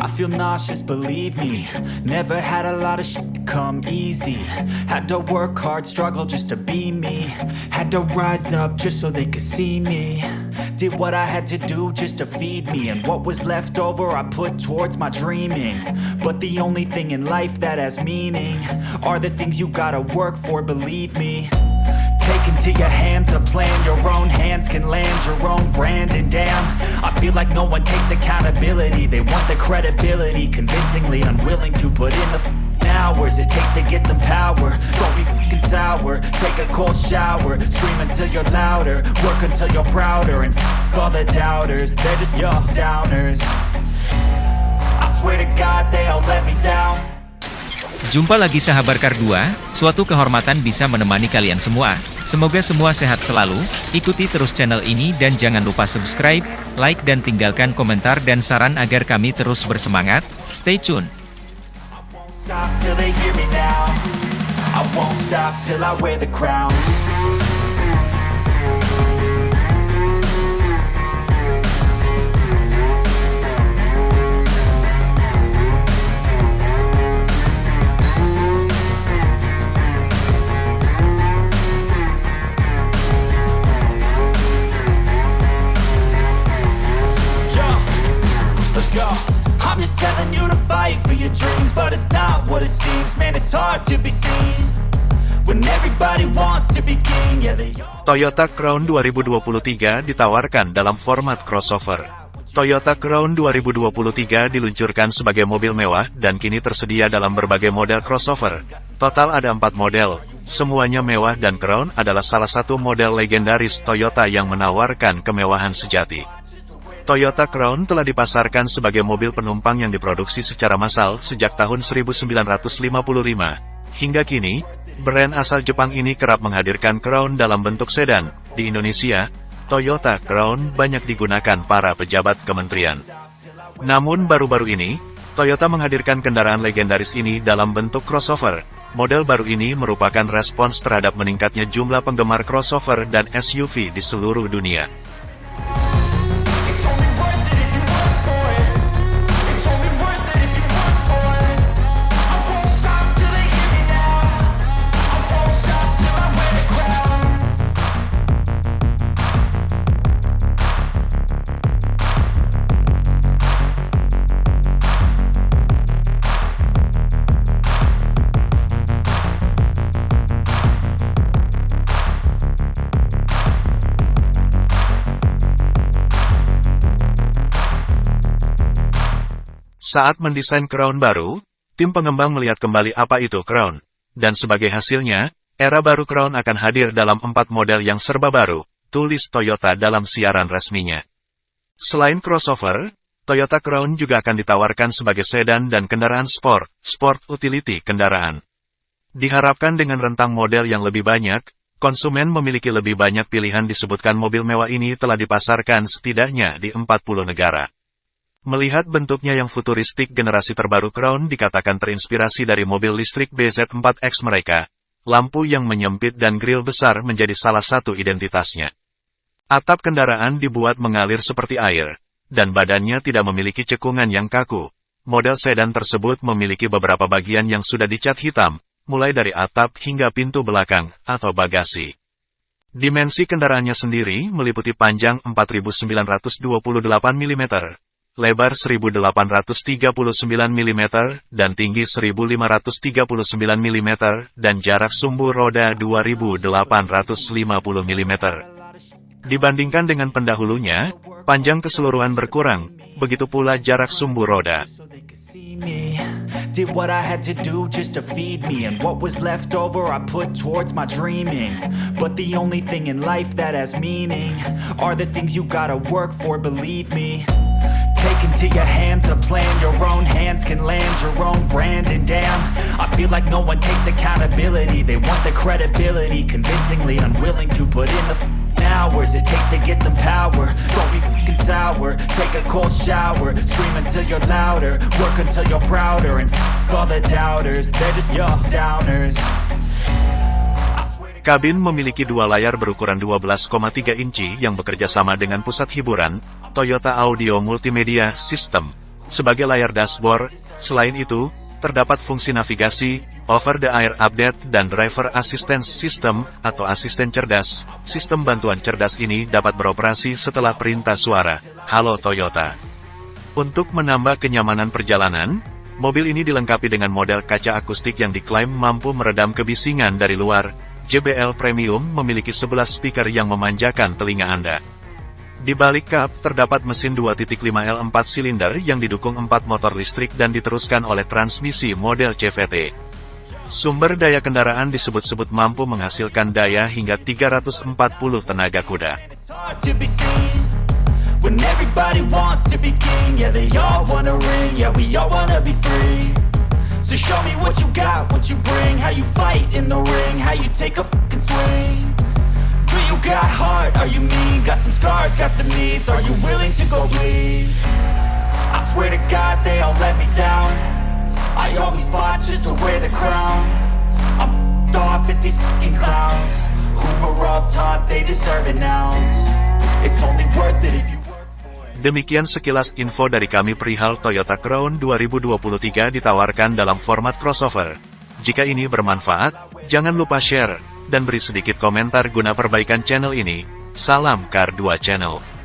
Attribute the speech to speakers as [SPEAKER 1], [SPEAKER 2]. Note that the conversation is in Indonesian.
[SPEAKER 1] I feel nauseous, believe me. Never had a lot of shit come easy. Had to work hard, struggle just to be me. Had to rise up just so they could see me. Did what I had to do just to feed me. And what was left over I put towards my dreaming. But the only thing in life that has meaning Are the things you gotta work for, believe me. Take into your hands a plan. Your own hands can land your own brand. And damn, I feel like no one takes accountability. They want the credibility Convincingly unwilling to put in the hours It takes to get some power. Don't be f***ing sour. Take a cold shower. Scream until you're louder. Work until you're prouder. And f*** all the doubters. They're just your downers. I swear to God they all let me down
[SPEAKER 2] Jumpa lagi sahabat Kar2, suatu kehormatan bisa menemani kalian semua. Semoga semua sehat selalu, ikuti terus channel ini dan jangan lupa subscribe, like dan tinggalkan komentar dan saran agar kami terus bersemangat. Stay tune!
[SPEAKER 1] But it's not what it seems. Man, it's hard to be seen when everybody wants to be king. Yeah, they.
[SPEAKER 3] Toyota Crown 2023 ditawarkan dalam format crossover. Toyota Crown 2023 diluncurkan sebagai mobil mewah dan kini tersedia dalam berbagai model crossover. Total ada empat model, semuanya mewah dan Crown adalah salah satu model legendaris Toyota yang menawarkan kemewahan sejati. Toyota Crown telah dipasarkan sebagai mobil penumpang yang diproduksi secara massal sejak tahun 1955. Hingga kini, brand asal Jepang ini kerap menghadirkan Crown dalam bentuk sedan. Di Indonesia, Toyota Crown banyak digunakan para pejabat kementerian. Namun baru-baru ini, Toyota menghadirkan kendaraan legendaris ini dalam bentuk crossover. Model baru ini merupakan respons terhadap meningkatnya jumlah penggemar crossover dan SUV di seluruh dunia. Saat mendesain Crown baru, tim pengembang melihat kembali apa itu Crown. Dan sebagai hasilnya, era baru Crown akan hadir dalam empat model yang serba baru, tulis Toyota dalam siaran resminya. Selain crossover, Toyota Crown juga akan ditawarkan sebagai sedan dan kendaraan sport, sport utility kendaraan. Diharapkan dengan rentang model yang lebih banyak, konsumen memiliki lebih banyak pilihan disebutkan mobil mewah ini telah dipasarkan setidaknya di 40 negara. Melihat bentuknya yang futuristik generasi terbaru Crown dikatakan terinspirasi dari mobil listrik BZ4X mereka. Lampu yang menyempit dan grill besar menjadi salah satu identitasnya. Atap kendaraan dibuat mengalir seperti air, dan badannya tidak memiliki cekungan yang kaku. Model sedan tersebut memiliki beberapa bagian yang sudah dicat hitam, mulai dari atap hingga pintu belakang atau bagasi. Dimensi kendaraannya sendiri meliputi panjang 4928 mm, lebar 1839 mm, dan tinggi 1539 mm, dan jarak sumbu roda 2850 mm. Dibandingkan dengan pendahulunya, panjang keseluruhan berkurang, begitu pula jarak sumbu roda.
[SPEAKER 1] Into your hands a plan, your own hands can land your own brand, and damn, I feel like no one takes accountability. They want the credibility, convincingly unwilling to put in the hours it takes to get some power. Don't be fing sour. Take a cold shower. Scream until you're louder. Work until you're prouder. And f- all the doubters. They're just your downers.
[SPEAKER 3] Kabin memiliki dua layar berukuran 12,3 inci yang bekerja sama dengan pusat hiburan, Toyota Audio Multimedia System. sebagai layar dashboard. Selain itu, terdapat fungsi navigasi, over-the-air update dan driver assistance system atau asisten cerdas. Sistem bantuan cerdas ini dapat beroperasi setelah perintah suara. Halo Toyota. Untuk menambah kenyamanan perjalanan, mobil ini dilengkapi dengan model kaca akustik yang diklaim mampu meredam kebisingan dari luar. JBL Premium memiliki 11 speaker yang memanjakan telinga Anda. Di balik kap, terdapat mesin 2.5L 4 silinder yang didukung 4 motor listrik dan diteruskan oleh transmisi model CVT. Sumber daya kendaraan disebut-sebut mampu menghasilkan daya hingga 340 tenaga kuda.
[SPEAKER 1] So show me what you got, what you bring How you fight in the ring How you take a fucking swing Are you mean? Got some scars, got some needs Are you willing to go bleed? I swear to God they all let me down I always fought just to wear the crown I'm f***ed off at these fucking clowns were all taught they deserve an ounce It's only worth it if you
[SPEAKER 3] Demikian sekilas info dari kami perihal Toyota Crown 2023 ditawarkan dalam format crossover. Jika ini bermanfaat, jangan lupa share, dan beri sedikit komentar guna perbaikan channel ini. Salam Kar 2 Channel.